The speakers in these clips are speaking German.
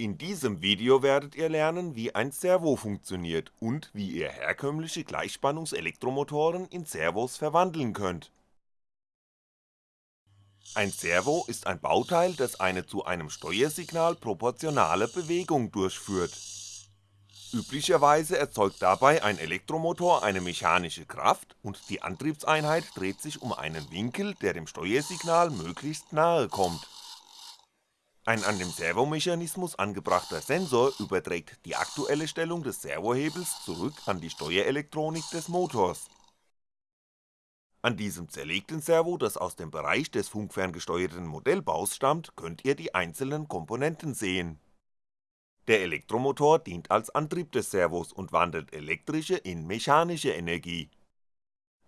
In diesem Video werdet ihr lernen, wie ein Servo funktioniert und wie ihr herkömmliche Gleichspannungs-Elektromotoren in Servos verwandeln könnt. Ein Servo ist ein Bauteil, das eine zu einem Steuersignal proportionale Bewegung durchführt. Üblicherweise erzeugt dabei ein Elektromotor eine mechanische Kraft und die Antriebseinheit dreht sich um einen Winkel, der dem Steuersignal möglichst nahe kommt ein an dem Servomechanismus angebrachter Sensor überträgt die aktuelle Stellung des Servohebels zurück an die Steuerelektronik des Motors. An diesem zerlegten Servo, das aus dem Bereich des funkferngesteuerten Modellbaus stammt, könnt ihr die einzelnen Komponenten sehen. Der Elektromotor dient als Antrieb des Servos und wandelt elektrische in mechanische Energie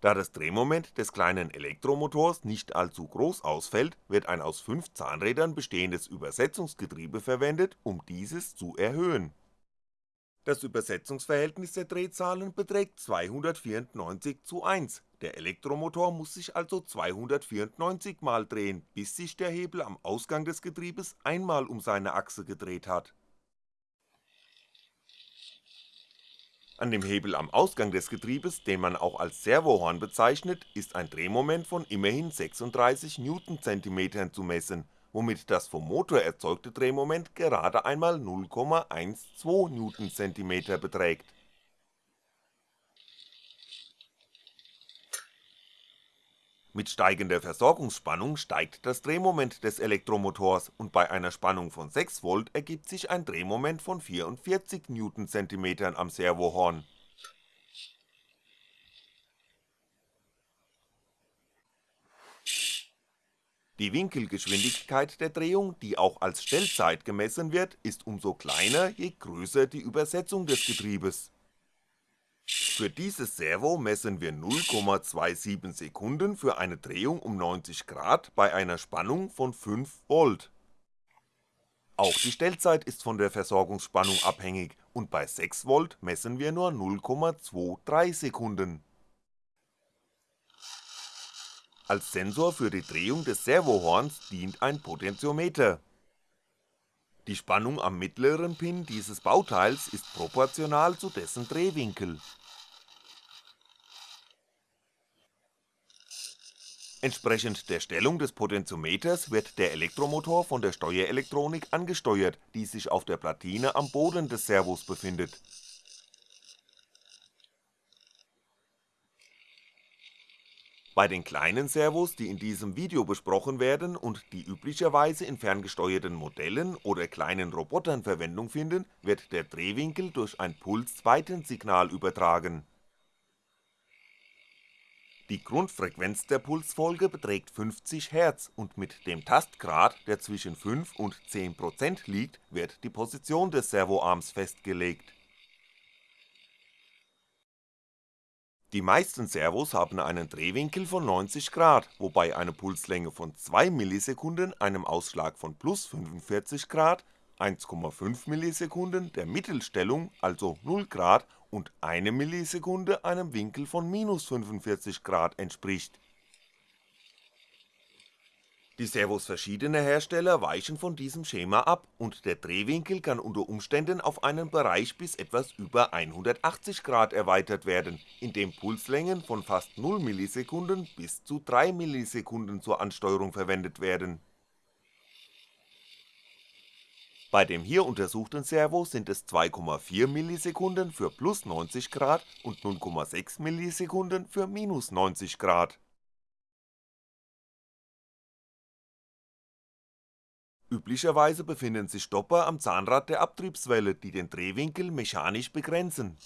da das Drehmoment des kleinen Elektromotors nicht allzu groß ausfällt, wird ein aus fünf Zahnrädern bestehendes Übersetzungsgetriebe verwendet, um dieses zu erhöhen. Das Übersetzungsverhältnis der Drehzahlen beträgt 294 zu 1, der Elektromotor muss sich also 294 mal drehen, bis sich der Hebel am Ausgang des Getriebes einmal um seine Achse gedreht hat An dem Hebel am Ausgang des Getriebes, den man auch als Servohorn bezeichnet, ist ein Drehmoment von immerhin 36 Newtonzentimetern zu messen, womit das vom Motor erzeugte Drehmoment gerade einmal 0,12 Newtonzentimeter beträgt Mit steigender Versorgungsspannung steigt das Drehmoment des Elektromotors und bei einer Spannung von 6V ergibt sich ein Drehmoment von 44 Newtonzentimetern am Servohorn. Die Winkelgeschwindigkeit der Drehung, die auch als Stellzeit gemessen wird, ist umso kleiner, je größer die Übersetzung des Getriebes für dieses Servo messen wir 0,27 Sekunden für eine Drehung um 90 Grad bei einer Spannung von 5V. Auch die Stellzeit ist von der Versorgungsspannung abhängig und bei 6V messen wir nur 0,23 Sekunden. Als Sensor für die Drehung des Servohorns dient ein Potentiometer. Die Spannung am mittleren Pin dieses Bauteils ist proportional zu dessen Drehwinkel Entsprechend der Stellung des Potentiometers wird der Elektromotor von der Steuerelektronik angesteuert, die sich auf der Platine am Boden des Servos befindet. Bei den kleinen Servos, die in diesem Video besprochen werden und die üblicherweise in ferngesteuerten Modellen oder kleinen Robotern Verwendung finden, wird der Drehwinkel durch ein Pulsweitensignal übertragen die Grundfrequenz der Pulsfolge beträgt 50 Hz und mit dem Tastgrad, der zwischen 5 und 10% liegt, wird die Position des Servoarms festgelegt. Die meisten Servos haben einen Drehwinkel von 90 Grad, wobei eine Pulslänge von 2 Millisekunden einem Ausschlag von plus 45 Grad 1,5 Millisekunden der Mittelstellung, also 0 Grad und eine Millisekunde einem Winkel von minus 45 Grad entspricht. Die Servos verschiedener Hersteller weichen von diesem Schema ab und der Drehwinkel kann unter Umständen auf einen Bereich bis etwas über 180 Grad erweitert werden, in dem Pulslängen von fast 0 Millisekunden bis zu 3 Millisekunden zur Ansteuerung verwendet werden bei dem hier untersuchten Servo sind es 2,4 Millisekunden für plus 90 Grad und 0,6 Millisekunden für minus 90 Grad. Üblicherweise befinden sich Stopper am Zahnrad der Abtriebswelle, die den Drehwinkel mechanisch begrenzen.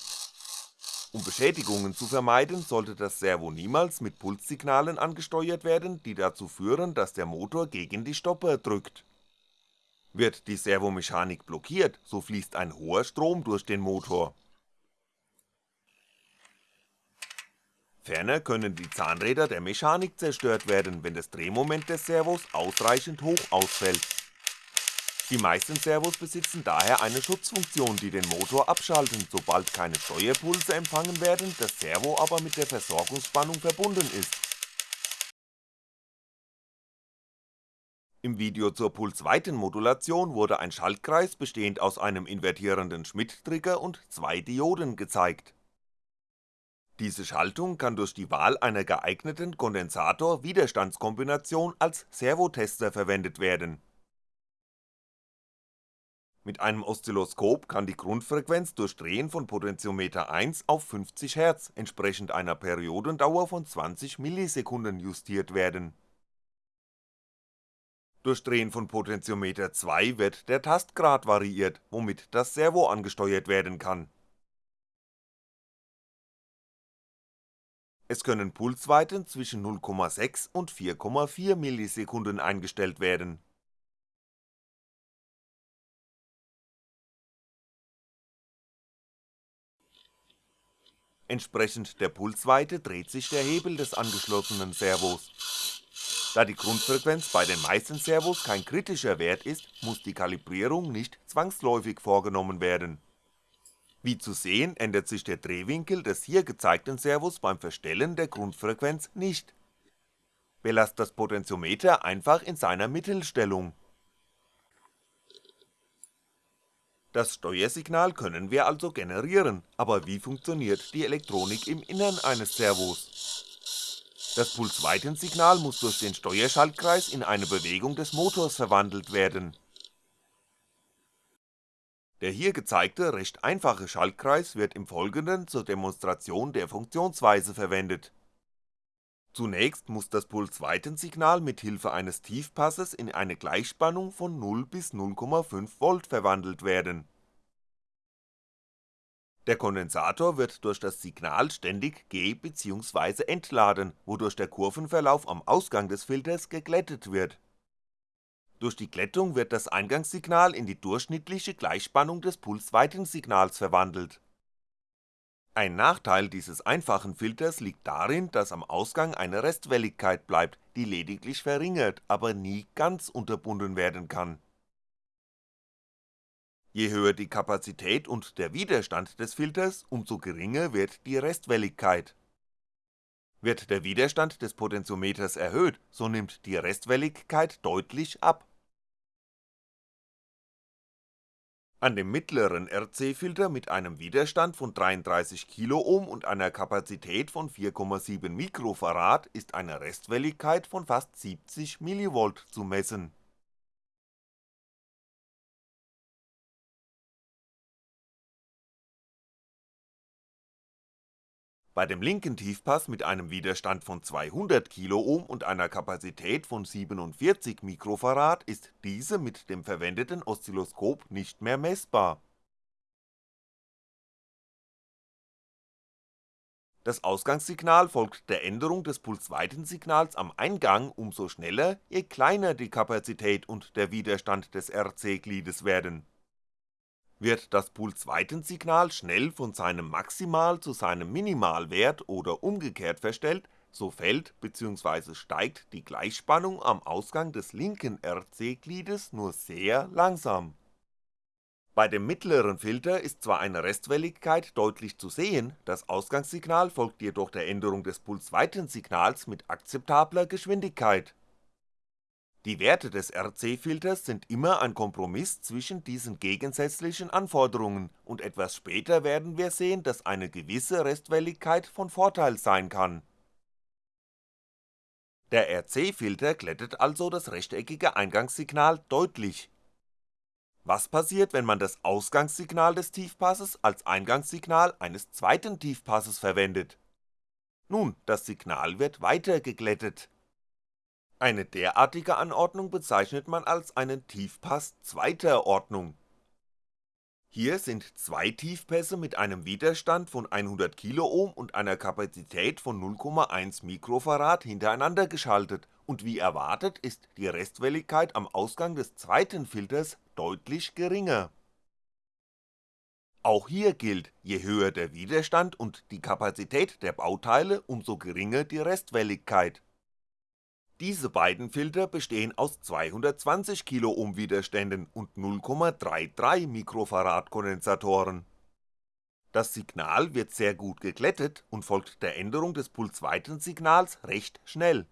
Um Beschädigungen zu vermeiden, sollte das Servo niemals mit Pulssignalen angesteuert werden, die dazu führen, dass der Motor gegen die Stopper drückt wird die Servomechanik blockiert, so fließt ein hoher Strom durch den Motor. Ferner können die Zahnräder der Mechanik zerstört werden, wenn das Drehmoment des Servos ausreichend hoch ausfällt. Die meisten Servos besitzen daher eine Schutzfunktion, die den Motor abschalten, sobald keine Steuerpulse empfangen werden, das Servo aber mit der Versorgungsspannung verbunden ist Im Video zur Pulsweitenmodulation wurde ein Schaltkreis bestehend aus einem invertierenden Schmitt-Trigger und zwei Dioden gezeigt. Diese Schaltung kann durch die Wahl einer geeigneten Kondensator-Widerstandskombination als Servotester verwendet werden. Mit einem Oszilloskop kann die Grundfrequenz durch Drehen von Potentiometer 1 auf 50 Hz entsprechend einer Periodendauer von 20 Millisekunden justiert werden durch Drehen von Potentiometer 2 wird der Tastgrad variiert, womit das Servo angesteuert werden kann. Es können Pulsweiten zwischen 0,6 und 4,4 Millisekunden eingestellt werden. Entsprechend der Pulsweite dreht sich der Hebel des angeschlossenen Servos da die Grundfrequenz bei den meisten Servos kein kritischer Wert ist, muss die Kalibrierung nicht zwangsläufig vorgenommen werden. Wie zu sehen ändert sich der Drehwinkel des hier gezeigten Servos beim Verstellen der Grundfrequenz nicht. Belasst das Potentiometer einfach in seiner Mittelstellung. Das Steuersignal können wir also generieren, aber wie funktioniert die Elektronik im Innern eines Servos das Pulsweitensignal muss durch den Steuerschaltkreis in eine Bewegung des Motors verwandelt werden. Der hier gezeigte recht einfache Schaltkreis wird im Folgenden zur Demonstration der Funktionsweise verwendet. Zunächst muss das Pulsweitensignal mit Hilfe eines Tiefpasses in eine Gleichspannung von 0 bis 0,5V verwandelt werden der Kondensator wird durch das Signal ständig ge bzw. entladen, wodurch der Kurvenverlauf am Ausgang des Filters geglättet wird. Durch die Glättung wird das Eingangssignal in die durchschnittliche Gleichspannung des Pulsweitensignals verwandelt. Ein Nachteil dieses einfachen Filters liegt darin, dass am Ausgang eine Restwelligkeit bleibt, die lediglich verringert, aber nie ganz unterbunden werden kann Je höher die Kapazität und der Widerstand des Filters, umso geringer wird die Restwelligkeit. Wird der Widerstand des Potentiometers erhöht, so nimmt die Restwelligkeit deutlich ab. An dem mittleren RC-Filter mit einem Widerstand von 33 Kiloohm und einer Kapazität von 4,7 Mikrofarad ist eine Restwelligkeit von fast 70 mV zu messen Bei dem linken Tiefpass mit einem Widerstand von 200 Kiloohm und einer Kapazität von 47 Mikrofarad ist diese mit dem verwendeten Oszilloskop nicht mehr messbar. Das Ausgangssignal folgt der Änderung des Pulsweitensignals am Eingang umso schneller, je kleiner die Kapazität und der Widerstand des RC-Gliedes werden wird das Pulsweitensignal schnell von seinem Maximal zu seinem Minimalwert oder umgekehrt verstellt, so fällt bzw. steigt die Gleichspannung am Ausgang des linken RC-Gliedes nur sehr langsam. Bei dem mittleren Filter ist zwar eine Restwelligkeit deutlich zu sehen, das Ausgangssignal folgt jedoch der Änderung des Pulsweitensignals mit akzeptabler Geschwindigkeit die Werte des RC-Filters sind immer ein Kompromiss zwischen diesen gegensätzlichen Anforderungen und etwas später werden wir sehen, dass eine gewisse Restwelligkeit von Vorteil sein kann. Der RC-Filter glättet also das rechteckige Eingangssignal deutlich. Was passiert, wenn man das Ausgangssignal des Tiefpasses als Eingangssignal eines zweiten Tiefpasses verwendet? Nun, das Signal wird weiter geglättet eine derartige Anordnung bezeichnet man als einen Tiefpass zweiter Ordnung. Hier sind zwei Tiefpässe mit einem Widerstand von 100 Kiloohm und einer Kapazität von 0,1 Mikrofarad hintereinander geschaltet und wie erwartet ist die Restwelligkeit am Ausgang des zweiten Filters deutlich geringer. Auch hier gilt, je höher der Widerstand und die Kapazität der Bauteile, umso geringer die Restwelligkeit diese beiden Filter bestehen aus 220 Kiloohm Widerständen und 0,33 Mikrofarad Kondensatoren. Das Signal wird sehr gut geglättet und folgt der Änderung des Pulsweitensignals recht schnell.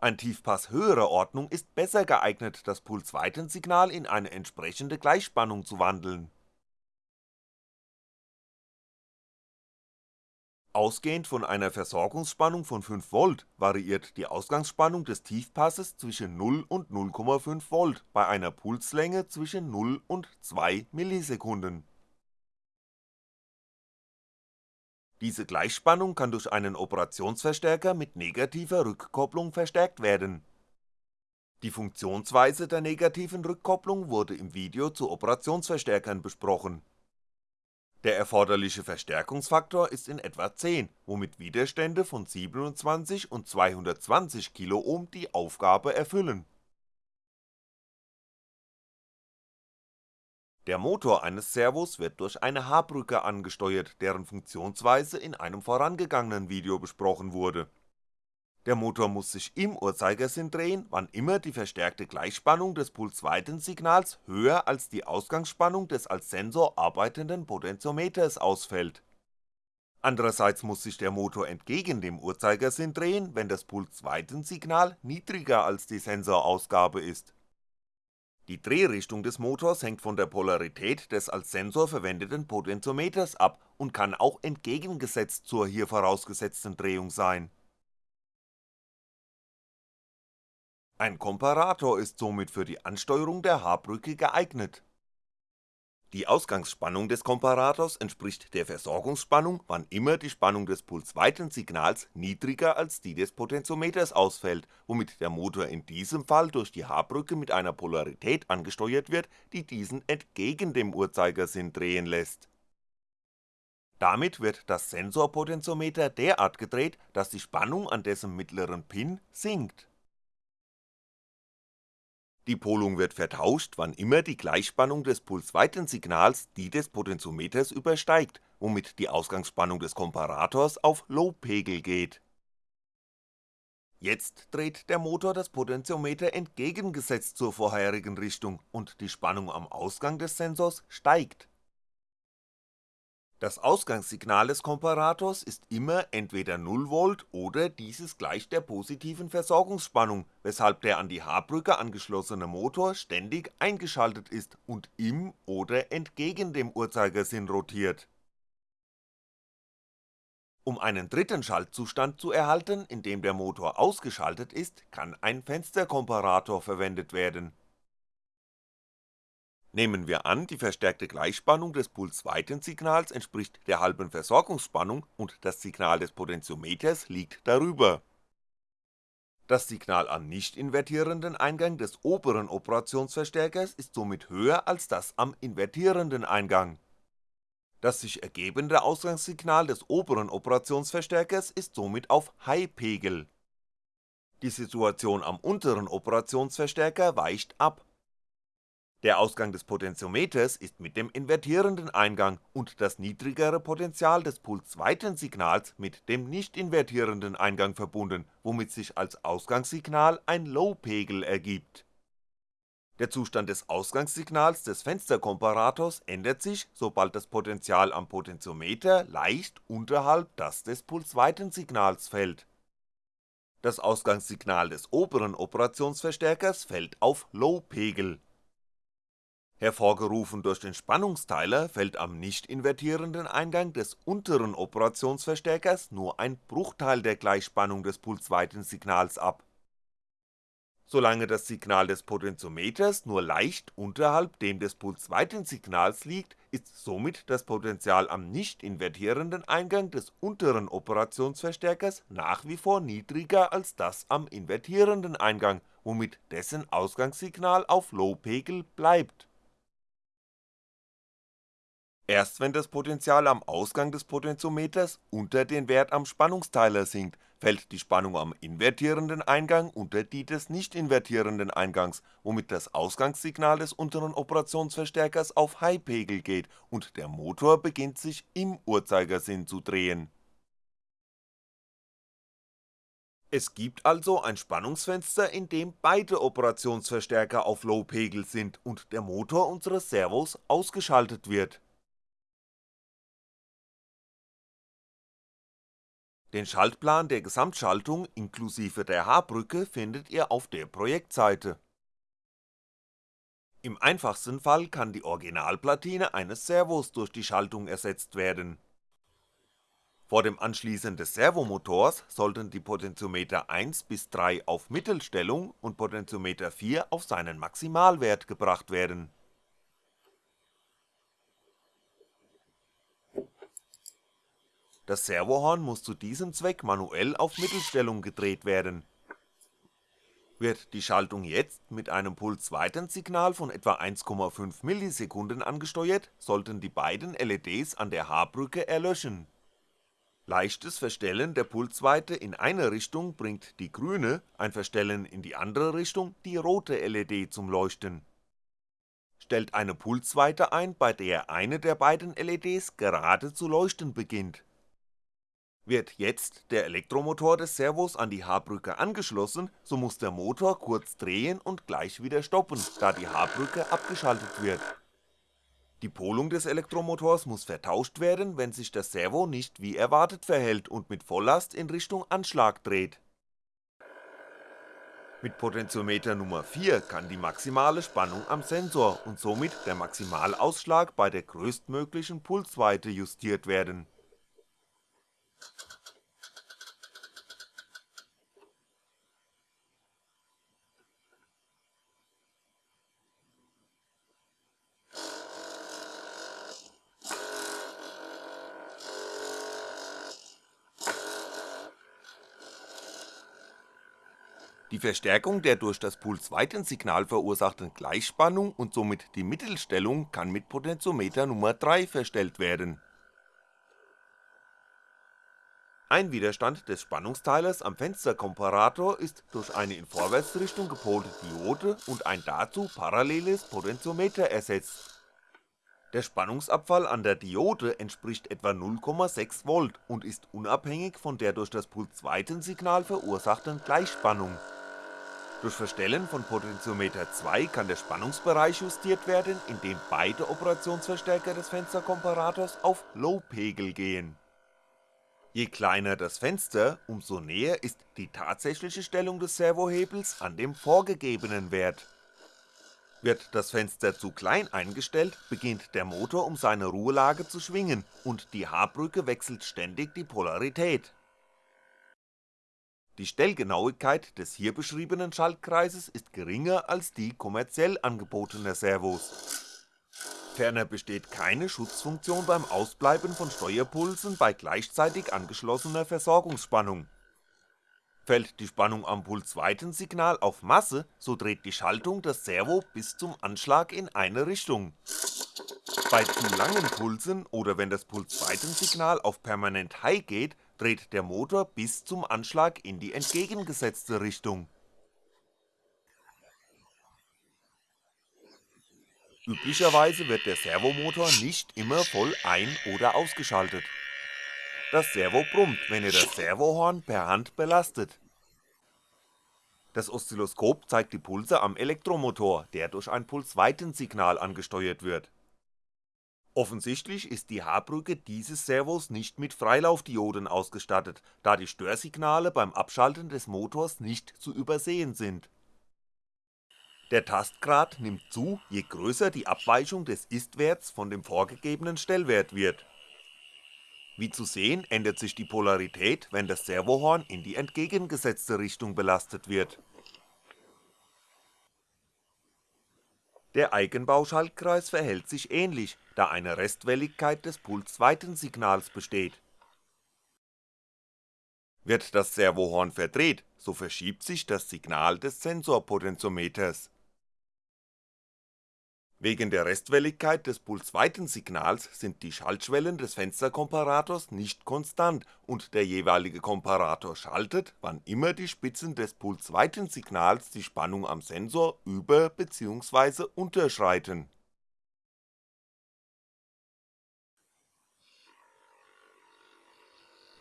Ein Tiefpass höherer Ordnung ist besser geeignet, das Pulsweitensignal in eine entsprechende Gleichspannung zu wandeln. Ausgehend von einer Versorgungsspannung von 5V variiert die Ausgangsspannung des Tiefpasses zwischen 0 und 0,5V bei einer Pulslänge zwischen 0 und 2 Millisekunden. Diese Gleichspannung kann durch einen Operationsverstärker mit negativer Rückkopplung verstärkt werden. Die Funktionsweise der negativen Rückkopplung wurde im Video zu Operationsverstärkern besprochen der erforderliche Verstärkungsfaktor ist in etwa 10, womit Widerstände von 27 und 220 die Aufgabe erfüllen. Der Motor eines Servos wird durch eine H-Brücke angesteuert, deren Funktionsweise in einem vorangegangenen Video besprochen wurde der Motor muss sich im Uhrzeigersinn drehen, wann immer die verstärkte Gleichspannung des Pulsweitensignals höher als die Ausgangsspannung des als Sensor arbeitenden Potentiometers ausfällt. Andererseits muss sich der Motor entgegen dem Uhrzeigersinn drehen, wenn das Pulsweitensignal niedriger als die Sensorausgabe ist. Die Drehrichtung des Motors hängt von der Polarität des als Sensor verwendeten Potentiometers ab und kann auch entgegengesetzt zur hier vorausgesetzten Drehung sein Ein Komparator ist somit für die Ansteuerung der H-Brücke geeignet. Die Ausgangsspannung des Komparators entspricht der Versorgungsspannung, wann immer die Spannung des Pulsweitensignals niedriger als die des Potentiometers ausfällt, womit der Motor in diesem Fall durch die H-Brücke mit einer Polarität angesteuert wird, die diesen entgegen dem Uhrzeigersinn drehen lässt. Damit wird das Sensorpotentiometer derart gedreht, dass die Spannung an dessen mittleren Pin sinkt die Polung wird vertauscht, wann immer die Gleichspannung des Pulsweitensignals die des Potentiometers übersteigt, womit die Ausgangsspannung des Komparators auf Low-Pegel geht. Jetzt dreht der Motor das Potentiometer entgegengesetzt zur vorherigen Richtung und die Spannung am Ausgang des Sensors steigt das Ausgangssignal des Komparators ist immer entweder 0V oder dieses gleich der positiven Versorgungsspannung, weshalb der an die H-Brücke angeschlossene Motor ständig eingeschaltet ist und im oder entgegen dem Uhrzeigersinn rotiert. Um einen dritten Schaltzustand zu erhalten, in dem der Motor ausgeschaltet ist, kann ein Fensterkomparator verwendet werden Nehmen wir an, die verstärkte Gleichspannung des Pulsweitensignals entspricht der halben Versorgungsspannung und das Signal des Potentiometers liegt darüber. Das Signal am nicht invertierenden Eingang des oberen Operationsverstärkers ist somit höher als das am invertierenden Eingang. Das sich ergebende Ausgangssignal des oberen Operationsverstärkers ist somit auf High-Pegel. Die Situation am unteren Operationsverstärker weicht ab der Ausgang des Potentiometers ist mit dem invertierenden Eingang und das niedrigere Potential des Pulsweitensignals mit dem nicht invertierenden Eingang verbunden, womit sich als Ausgangssignal ein Low-Pegel ergibt. Der Zustand des Ausgangssignals des Fensterkomparators ändert sich, sobald das Potential am Potentiometer leicht unterhalb das des Pulsweitensignals fällt. Das Ausgangssignal des oberen Operationsverstärkers fällt auf Low-Pegel Hervorgerufen durch den Spannungsteiler fällt am nicht invertierenden Eingang des unteren Operationsverstärkers nur ein Bruchteil der Gleichspannung des Pulsweitensignals ab. Solange das Signal des Potentiometers nur leicht unterhalb dem des Pulsweitensignals liegt, ist somit das Potential am nicht invertierenden Eingang des unteren Operationsverstärkers nach wie vor niedriger als das am invertierenden Eingang, womit dessen Ausgangssignal auf Low-Pegel bleibt Erst wenn das Potential am Ausgang des Potentiometers unter den Wert am Spannungsteiler sinkt, fällt die Spannung am invertierenden Eingang unter die des nicht invertierenden Eingangs, womit das Ausgangssignal des unteren Operationsverstärkers auf High-Pegel geht und der Motor beginnt sich im Uhrzeigersinn zu drehen. Es gibt also ein Spannungsfenster, in dem beide Operationsverstärker auf Low-Pegel sind und der Motor unseres Servos ausgeschaltet wird Den Schaltplan der Gesamtschaltung inklusive der H-Brücke findet ihr auf der Projektseite. Im einfachsten Fall kann die Originalplatine eines Servos durch die Schaltung ersetzt werden. Vor dem Anschließen des Servomotors sollten die Potentiometer 1 bis 3 auf Mittelstellung und Potentiometer 4 auf seinen Maximalwert gebracht werden Das Servohorn muss zu diesem Zweck manuell auf Mittelstellung gedreht werden. Wird die Schaltung jetzt mit einem Pulsweitensignal von etwa 1,5 ms angesteuert, sollten die beiden LEDs an der H-Brücke erlöschen. Leichtes Verstellen der Pulsweite in eine Richtung bringt die grüne, ein Verstellen in die andere Richtung die rote LED zum Leuchten. Stellt eine Pulsweite ein, bei der eine der beiden LEDs gerade zu leuchten beginnt wird jetzt der Elektromotor des Servos an die H-Brücke angeschlossen, so muss der Motor kurz drehen und gleich wieder stoppen, da die H-Brücke abgeschaltet wird. Die Polung des Elektromotors muss vertauscht werden, wenn sich das Servo nicht wie erwartet verhält und mit Volllast in Richtung Anschlag dreht. Mit Potentiometer Nummer 4 kann die maximale Spannung am Sensor und somit der Maximalausschlag bei der größtmöglichen Pulsweite justiert werden Die Verstärkung der durch das Pulsweitensignal verursachten Gleichspannung und somit die Mittelstellung kann mit Potentiometer Nummer 3 verstellt werden ein Widerstand des Spannungsteilers am Fensterkomparator ist durch eine in Vorwärtsrichtung gepolte Diode und ein dazu paralleles Potentiometer ersetzt. Der Spannungsabfall an der Diode entspricht etwa 0,6V und ist unabhängig von der durch das Pulsweitensignal verursachten Gleichspannung. Durch Verstellen von Potentiometer 2 kann der Spannungsbereich justiert werden, indem beide Operationsverstärker des Fensterkomparators auf Low-Pegel gehen Je kleiner das Fenster, umso näher ist die tatsächliche Stellung des Servohebels an dem vorgegebenen Wert. Wird das Fenster zu klein eingestellt, beginnt der Motor um seine Ruhelage zu schwingen und die H-Brücke wechselt ständig die Polarität. Die Stellgenauigkeit des hier beschriebenen Schaltkreises ist geringer als die kommerziell angebotener Servos Ferner besteht keine Schutzfunktion beim Ausbleiben von Steuerpulsen bei gleichzeitig angeschlossener Versorgungsspannung. Fällt die Spannung am Pulsweitensignal auf Masse, so dreht die Schaltung das Servo bis zum Anschlag in eine Richtung. Bei zu langen Pulsen oder wenn das Pulsweitensignal auf permanent High geht, dreht der Motor bis zum Anschlag in die entgegengesetzte Richtung Üblicherweise wird der Servomotor nicht immer voll ein oder ausgeschaltet. Das Servo brummt, wenn ihr das Servohorn per Hand belastet. Das Oszilloskop zeigt die Pulse am Elektromotor, der durch ein Pulsweitensignal angesteuert wird. Offensichtlich ist die H-Brücke dieses Servos nicht mit Freilaufdioden ausgestattet, da die Störsignale beim Abschalten des Motors nicht zu übersehen sind der Tastgrad nimmt zu, je größer die Abweichung des Istwerts von dem vorgegebenen Stellwert wird. Wie zu sehen ändert sich die Polarität, wenn das Servohorn in die entgegengesetzte Richtung belastet wird. Der Eigenbauschaltkreis verhält sich ähnlich, da eine Restwelligkeit des Pulsweitensignals besteht. Wird das Servohorn verdreht, so verschiebt sich das Signal des Sensorpotentiometers Wegen der Restwelligkeit des Pulsweitensignals sind die Schaltschwellen des Fensterkomparators nicht konstant und der jeweilige Komparator schaltet, wann immer die Spitzen des Pulsweitensignals die Spannung am Sensor über bzw. unterschreiten.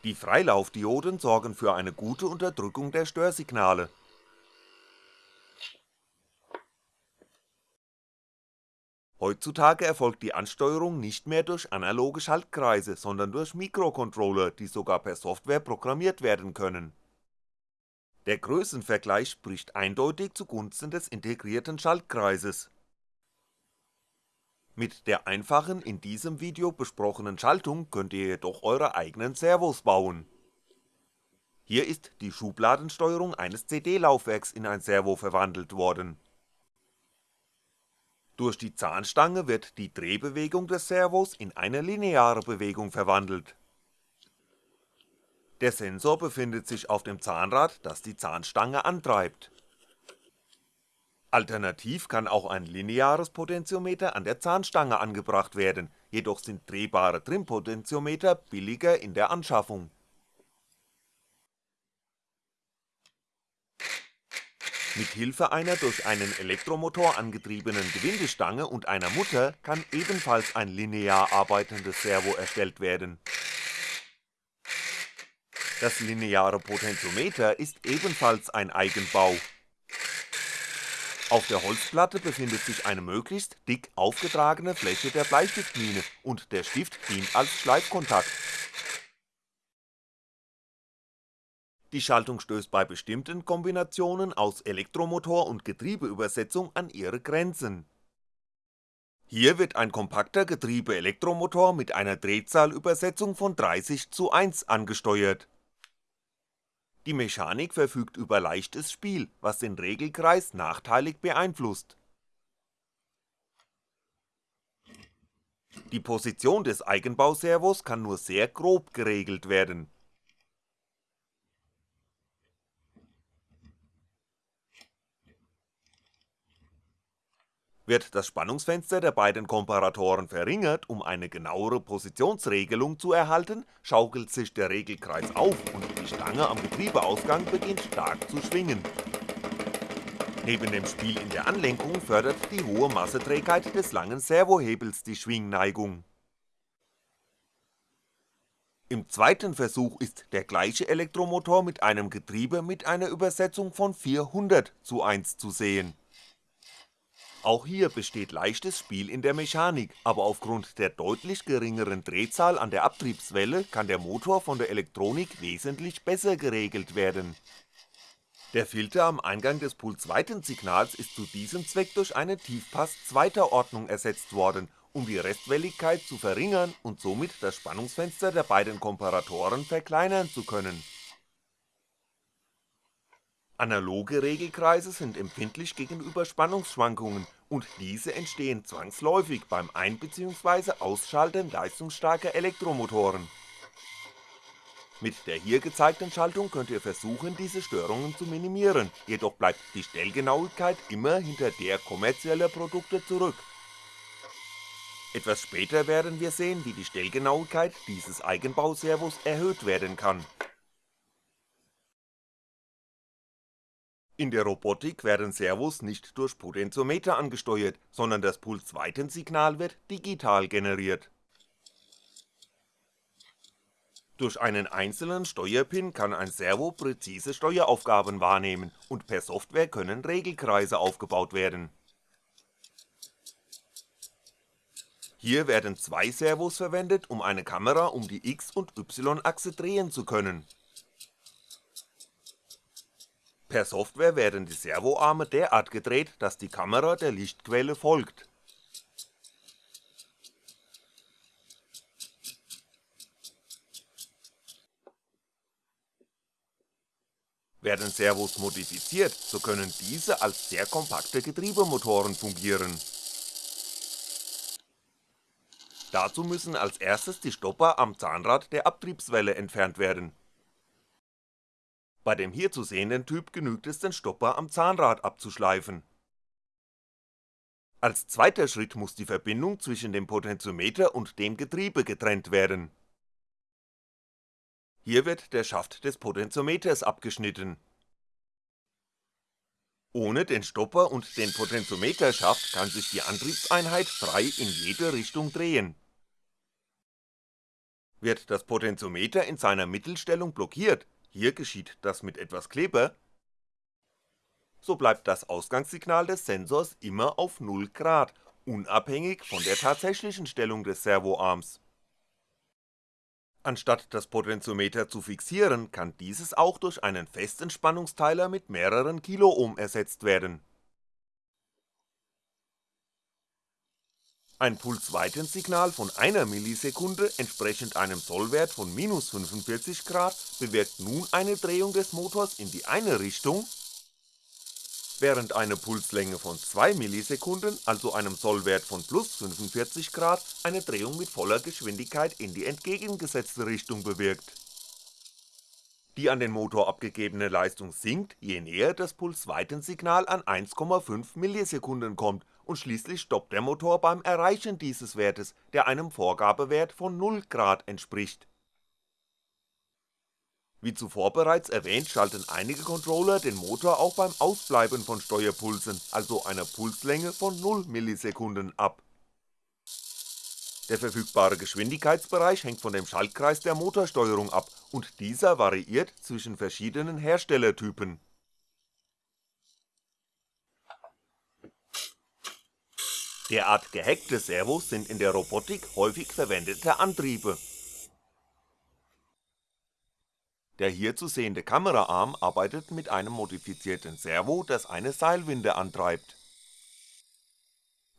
Die Freilaufdioden sorgen für eine gute Unterdrückung der Störsignale Heutzutage erfolgt die Ansteuerung nicht mehr durch analoge Schaltkreise, sondern durch Mikrocontroller, die sogar per Software programmiert werden können. Der Größenvergleich spricht eindeutig zugunsten des integrierten Schaltkreises. Mit der einfachen, in diesem Video besprochenen Schaltung könnt ihr jedoch eure eigenen Servos bauen. Hier ist die Schubladensteuerung eines CD-Laufwerks in ein Servo verwandelt worden. Durch die Zahnstange wird die Drehbewegung des Servos in eine lineare Bewegung verwandelt. Der Sensor befindet sich auf dem Zahnrad, das die Zahnstange antreibt. Alternativ kann auch ein lineares Potentiometer an der Zahnstange angebracht werden, jedoch sind drehbare Trimpotentiometer billiger in der Anschaffung. Mit Hilfe einer durch einen Elektromotor angetriebenen Gewindestange und einer Mutter kann ebenfalls ein linear arbeitendes Servo erstellt werden. Das lineare Potentiometer ist ebenfalls ein Eigenbau auf der Holzplatte befindet sich eine möglichst dick aufgetragene Fläche der Bleistiftmine und der Stift dient als Schleifkontakt. Die Schaltung stößt bei bestimmten Kombinationen aus Elektromotor und Getriebeübersetzung an ihre Grenzen. Hier wird ein kompakter Getriebe-Elektromotor mit einer Drehzahlübersetzung von 30 zu 1 angesteuert die Mechanik verfügt über leichtes Spiel, was den Regelkreis nachteilig beeinflusst. Die Position des Eigenbauservos kann nur sehr grob geregelt werden Wird das Spannungsfenster der beiden Komparatoren verringert, um eine genauere Positionsregelung zu erhalten, schaukelt sich der Regelkreis auf und die Stange am Getriebeausgang beginnt stark zu schwingen. Neben dem Spiel in der Anlenkung fördert die hohe Masseträgheit des langen Servohebels die Schwingneigung. Im zweiten Versuch ist der gleiche Elektromotor mit einem Getriebe mit einer Übersetzung von 400 zu 1 zu sehen auch hier besteht leichtes Spiel in der Mechanik, aber aufgrund der deutlich geringeren Drehzahl an der Abtriebswelle kann der Motor von der Elektronik wesentlich besser geregelt werden. Der Filter am Eingang des Puls-Weitensignals ist zu diesem Zweck durch einen Tiefpass zweiter Ordnung ersetzt worden, um die Restwelligkeit zu verringern und somit das Spannungsfenster der beiden Komparatoren verkleinern zu können Analoge Regelkreise sind empfindlich gegenüber Spannungsschwankungen und diese entstehen zwangsläufig beim Ein- bzw. Ausschalten leistungsstarker Elektromotoren. Mit der hier gezeigten Schaltung könnt ihr versuchen diese Störungen zu minimieren, jedoch bleibt die Stellgenauigkeit immer hinter der kommerzieller Produkte zurück. Etwas später werden wir sehen, wie die Stellgenauigkeit dieses Eigenbauservos erhöht werden kann In der Robotik werden Servos nicht durch Potentiometer angesteuert, sondern das Pulsweitensignal wird digital generiert. Durch einen einzelnen Steuerpin kann ein Servo präzise Steueraufgaben wahrnehmen und per Software können Regelkreise aufgebaut werden. Hier werden zwei Servos verwendet, um eine Kamera um die X- und Y-Achse drehen zu können Per Software werden die Servoarme derart gedreht, dass die Kamera der Lichtquelle folgt. Werden Servos modifiziert, so können diese als sehr kompakte Getriebemotoren fungieren. Dazu müssen als erstes die Stopper am Zahnrad der Abtriebswelle entfernt werden bei dem hier zu sehenden Typ genügt es den Stopper am Zahnrad abzuschleifen. Als zweiter Schritt muss die Verbindung zwischen dem Potentiometer und dem Getriebe getrennt werden. Hier wird der Schaft des Potentiometers abgeschnitten. Ohne den Stopper und den Potentiometerschaft kann sich die Antriebseinheit frei in jede Richtung drehen. Wird das Potentiometer in seiner Mittelstellung blockiert, hier geschieht das mit etwas Kleber, so bleibt das Ausgangssignal des Sensors immer auf 0 Grad unabhängig von der tatsächlichen Stellung des Servoarms. Anstatt das Potentiometer zu fixieren, kann dieses auch durch einen festen Spannungsteiler mit mehreren Kiloohm ersetzt werden. Ein Pulsweitensignal von einer Millisekunde entsprechend einem Sollwert von minus 45° bewirkt nun eine Drehung des Motors in die eine Richtung während eine Pulslänge von 2 Millisekunden, also einem Sollwert von plus 45° eine Drehung mit voller Geschwindigkeit in die entgegengesetzte Richtung bewirkt. Die an den Motor abgegebene Leistung sinkt, je näher das Pulsweitensignal an 1,5 Millisekunden kommt und schließlich stoppt der Motor beim Erreichen dieses Wertes, der einem Vorgabewert von 0° entspricht wie zuvor bereits erwähnt schalten einige Controller den Motor auch beim Ausbleiben von Steuerpulsen, also einer Pulslänge von 0ms ab. Der verfügbare Geschwindigkeitsbereich hängt von dem Schaltkreis der Motorsteuerung ab und dieser variiert zwischen verschiedenen Herstellertypen. Derart gehackte Servos sind in der Robotik häufig verwendete Antriebe der hier zu sehende Kameraarm arbeitet mit einem modifizierten Servo, das eine Seilwinde antreibt.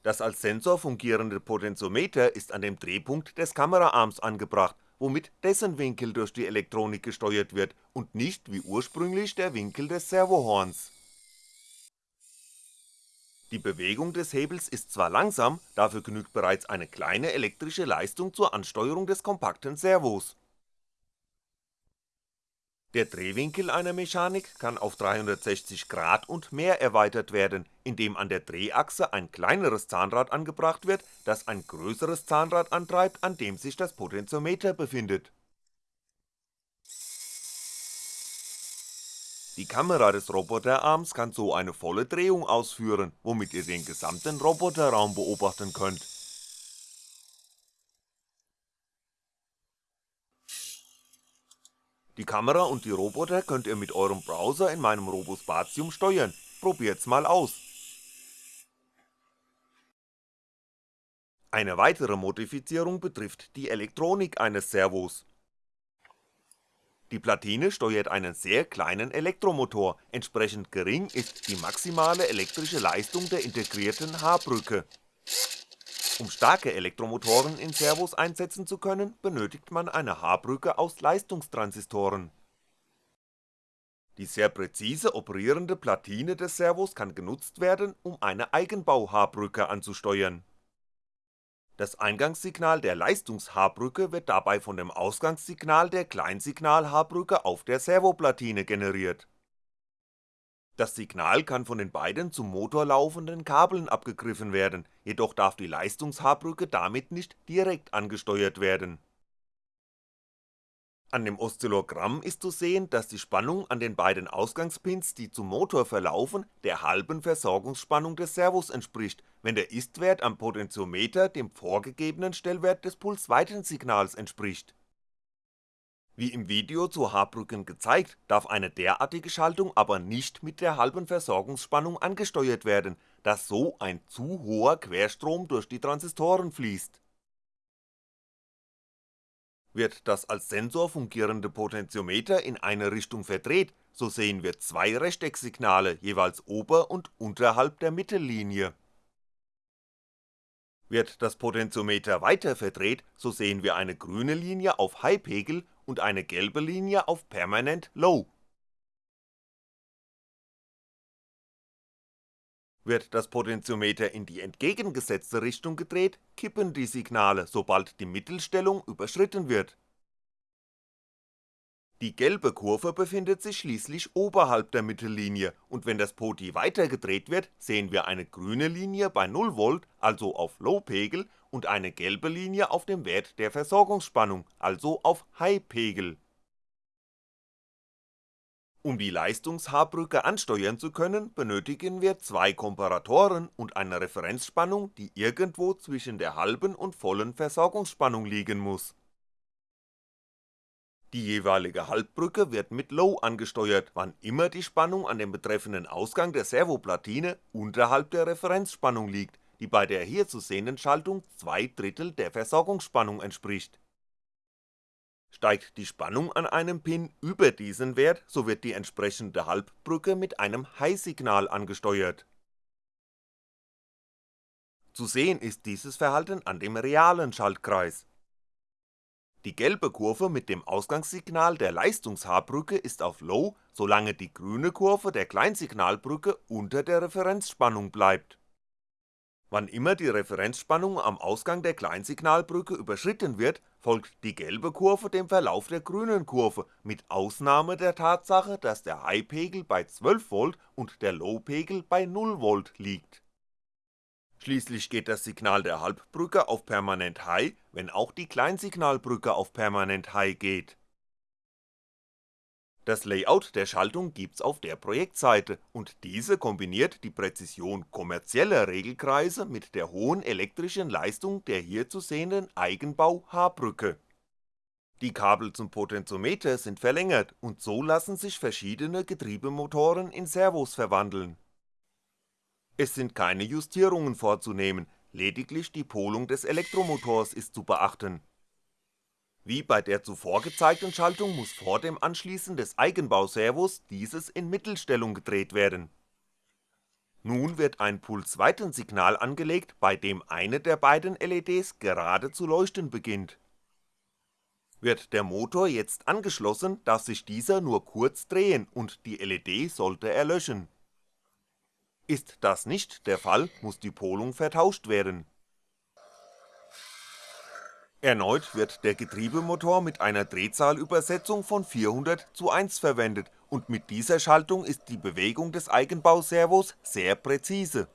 Das als Sensor fungierende Potentiometer ist an dem Drehpunkt des Kameraarms angebracht, womit dessen Winkel durch die Elektronik gesteuert wird und nicht wie ursprünglich der Winkel des Servohorns. Die Bewegung des Hebels ist zwar langsam, dafür genügt bereits eine kleine elektrische Leistung zur Ansteuerung des kompakten Servos der Drehwinkel einer Mechanik kann auf 360° und mehr erweitert werden, indem an der Drehachse ein kleineres Zahnrad angebracht wird, das ein größeres Zahnrad antreibt, an dem sich das Potentiometer befindet. Die Kamera des Roboterarms kann so eine volle Drehung ausführen, womit ihr den gesamten Roboterraum beobachten könnt Die Kamera und die Roboter könnt ihr mit eurem Browser in meinem Robospatium steuern, probiert's mal aus. Eine weitere Modifizierung betrifft die Elektronik eines Servos. Die Platine steuert einen sehr kleinen Elektromotor, entsprechend gering ist die maximale elektrische Leistung der integrierten H-Brücke um starke Elektromotoren in Servos einsetzen zu können, benötigt man eine H-Brücke aus Leistungstransistoren. Die sehr präzise operierende Platine des Servos kann genutzt werden, um eine Eigenbau-H-Brücke anzusteuern. Das Eingangssignal der Leistungs-H-Brücke wird dabei von dem Ausgangssignal der Kleinsignal-H-Brücke auf der Servoplatine generiert das Signal kann von den beiden zum Motor laufenden Kabeln abgegriffen werden, jedoch darf die Leistungs-H-Brücke damit nicht direkt angesteuert werden. An dem Oszillogramm ist zu sehen, dass die Spannung an den beiden Ausgangspins, die zum Motor verlaufen, der halben Versorgungsspannung des Servos entspricht, wenn der Istwert am Potentiometer dem vorgegebenen Stellwert des Pulsweitensignals entspricht wie im Video zu H-Brücken gezeigt, darf eine derartige Schaltung aber nicht mit der halben Versorgungsspannung angesteuert werden, da so ein zu hoher Querstrom durch die Transistoren fließt. Wird das als Sensor fungierende Potentiometer in eine Richtung verdreht, so sehen wir zwei Rechtecksignale jeweils ober und unterhalb der Mittellinie. Wird das Potentiometer weiter verdreht, so sehen wir eine grüne Linie auf High-Pegel und eine gelbe Linie auf Permanent Low. Wird das Potentiometer in die entgegengesetzte Richtung gedreht, kippen die Signale, sobald die Mittelstellung überschritten wird. Die gelbe Kurve befindet sich schließlich oberhalb der Mittellinie und wenn das Poti weiter gedreht wird, sehen wir eine grüne Linie bei 0V, also auf Low-Pegel und eine gelbe Linie auf dem Wert der Versorgungsspannung, also auf High-Pegel. Um die Leistungs-H-Brücke ansteuern zu können, benötigen wir zwei Komparatoren und eine Referenzspannung, die irgendwo zwischen der halben und vollen Versorgungsspannung liegen muss. Die jeweilige Halbbrücke wird mit Low angesteuert, wann immer die Spannung an dem betreffenden Ausgang der Servoplatine unterhalb der Referenzspannung liegt, die bei der hier zu sehenden Schaltung zwei Drittel der Versorgungsspannung entspricht. Steigt die Spannung an einem Pin über diesen Wert, so wird die entsprechende Halbbrücke mit einem High-Signal angesteuert. Zu sehen ist dieses Verhalten an dem realen Schaltkreis. Die gelbe Kurve mit dem Ausgangssignal der Leistungs-H-Brücke ist auf Low, solange die grüne Kurve der Kleinsignalbrücke unter der Referenzspannung bleibt. Wann immer die Referenzspannung am Ausgang der Kleinsignalbrücke überschritten wird, folgt die gelbe Kurve dem Verlauf der grünen Kurve, mit Ausnahme der Tatsache, dass der High-Pegel bei 12V und der Low-Pegel bei 0V liegt Schließlich geht das Signal der Halbbrücke auf permanent High, wenn auch die Kleinsignalbrücke auf permanent High geht. Das Layout der Schaltung gibt's auf der Projektseite und diese kombiniert die Präzision kommerzieller Regelkreise mit der hohen elektrischen Leistung der hier zu sehenden Eigenbau H-Brücke. Die Kabel zum Potentiometer sind verlängert und so lassen sich verschiedene Getriebemotoren in Servos verwandeln es sind keine Justierungen vorzunehmen, lediglich die Polung des Elektromotors ist zu beachten. Wie bei der zuvor gezeigten Schaltung muss vor dem Anschließen des Eigenbauservos dieses in Mittelstellung gedreht werden. Nun wird ein Pulsweitensignal angelegt, bei dem eine der beiden LEDs gerade zu leuchten beginnt. Wird der Motor jetzt angeschlossen, darf sich dieser nur kurz drehen und die LED sollte erlöschen ist das nicht der Fall, muss die Polung vertauscht werden. Erneut wird der Getriebemotor mit einer Drehzahlübersetzung von 400 zu 1 verwendet und mit dieser Schaltung ist die Bewegung des Eigenbauservos sehr präzise.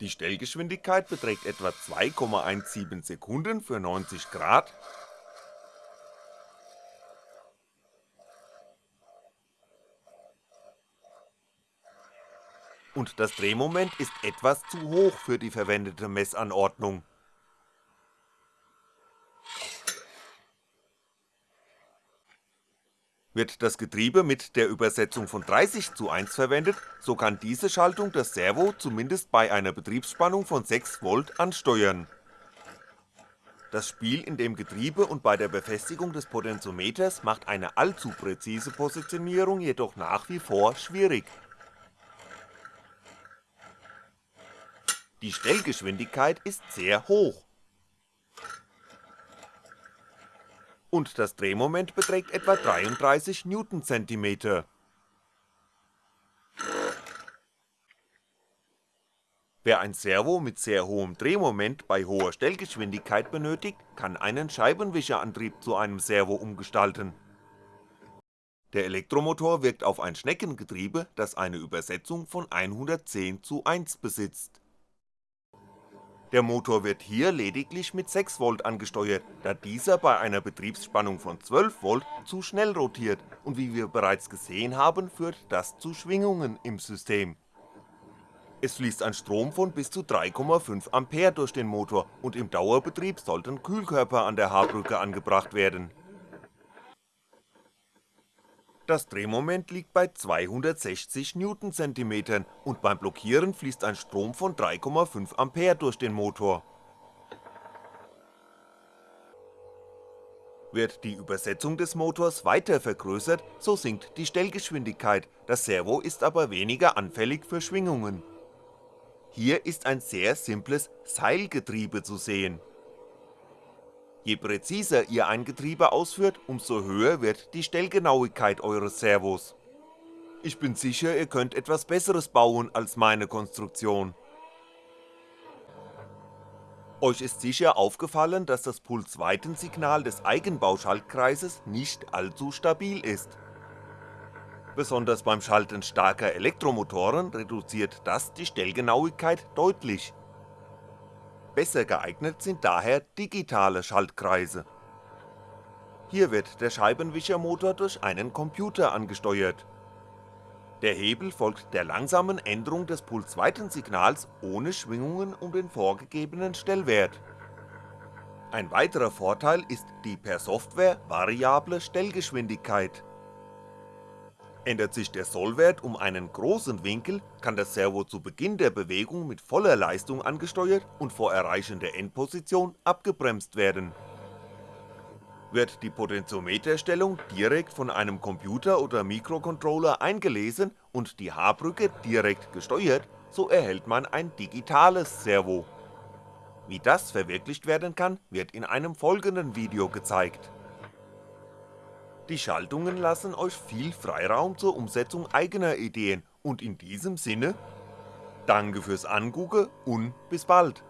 Die Stellgeschwindigkeit beträgt etwa 2,17 Sekunden für 90 Grad und das Drehmoment ist etwas zu hoch für die verwendete Messanordnung. Wird das Getriebe mit der Übersetzung von 30 zu 1 verwendet, so kann diese Schaltung das Servo zumindest bei einer Betriebsspannung von 6V ansteuern. Das Spiel in dem Getriebe und bei der Befestigung des Potentiometers macht eine allzu präzise Positionierung jedoch nach wie vor schwierig Die Stellgeschwindigkeit ist sehr hoch. Und das Drehmoment beträgt etwa 33 Newtoncentimeter. Wer ein Servo mit sehr hohem Drehmoment bei hoher Stellgeschwindigkeit benötigt, kann einen Scheibenwischerantrieb zu einem Servo umgestalten. Der Elektromotor wirkt auf ein Schneckengetriebe, das eine Übersetzung von 110 zu 1 besitzt der Motor wird hier lediglich mit 6V angesteuert, da dieser bei einer Betriebsspannung von 12V zu schnell rotiert und wie wir bereits gesehen haben, führt das zu Schwingungen im System. Es fließt ein Strom von bis zu 3,5A durch den Motor und im Dauerbetrieb sollten Kühlkörper an der H-Brücke angebracht werden das Drehmoment liegt bei 260 Newtoncentimetern und beim Blockieren fließt ein Strom von 3,5A durch den Motor. Wird die Übersetzung des Motors weiter vergrößert, so sinkt die Stellgeschwindigkeit, das Servo ist aber weniger anfällig für Schwingungen. Hier ist ein sehr simples Seilgetriebe zu sehen Je präziser ihr ein Getriebe ausführt, umso höher wird die Stellgenauigkeit eures Servos. Ich bin sicher, ihr könnt etwas besseres bauen als meine Konstruktion. Euch ist sicher aufgefallen, dass das Pulsweitensignal des Eigenbauschaltkreises nicht allzu stabil ist. Besonders beim Schalten starker Elektromotoren reduziert das die Stellgenauigkeit deutlich Besser geeignet sind daher digitale Schaltkreise. Hier wird der Scheibenwischermotor durch einen Computer angesteuert. Der Hebel folgt der langsamen Änderung des Pulsweitensignals ohne Schwingungen um den vorgegebenen Stellwert. Ein weiterer Vorteil ist die per Software variable Stellgeschwindigkeit Ändert sich der Sollwert um einen großen Winkel, kann das Servo zu Beginn der Bewegung mit voller Leistung angesteuert und vor Erreichen der Endposition abgebremst werden. Wird die Potentiometerstellung direkt von einem Computer oder Mikrocontroller eingelesen und die H-Brücke direkt gesteuert, so erhält man ein digitales Servo. Wie das verwirklicht werden kann, wird in einem folgenden Video gezeigt. Die Schaltungen lassen euch viel Freiraum zur Umsetzung eigener Ideen. Und in diesem Sinne, danke fürs Angucken und bis bald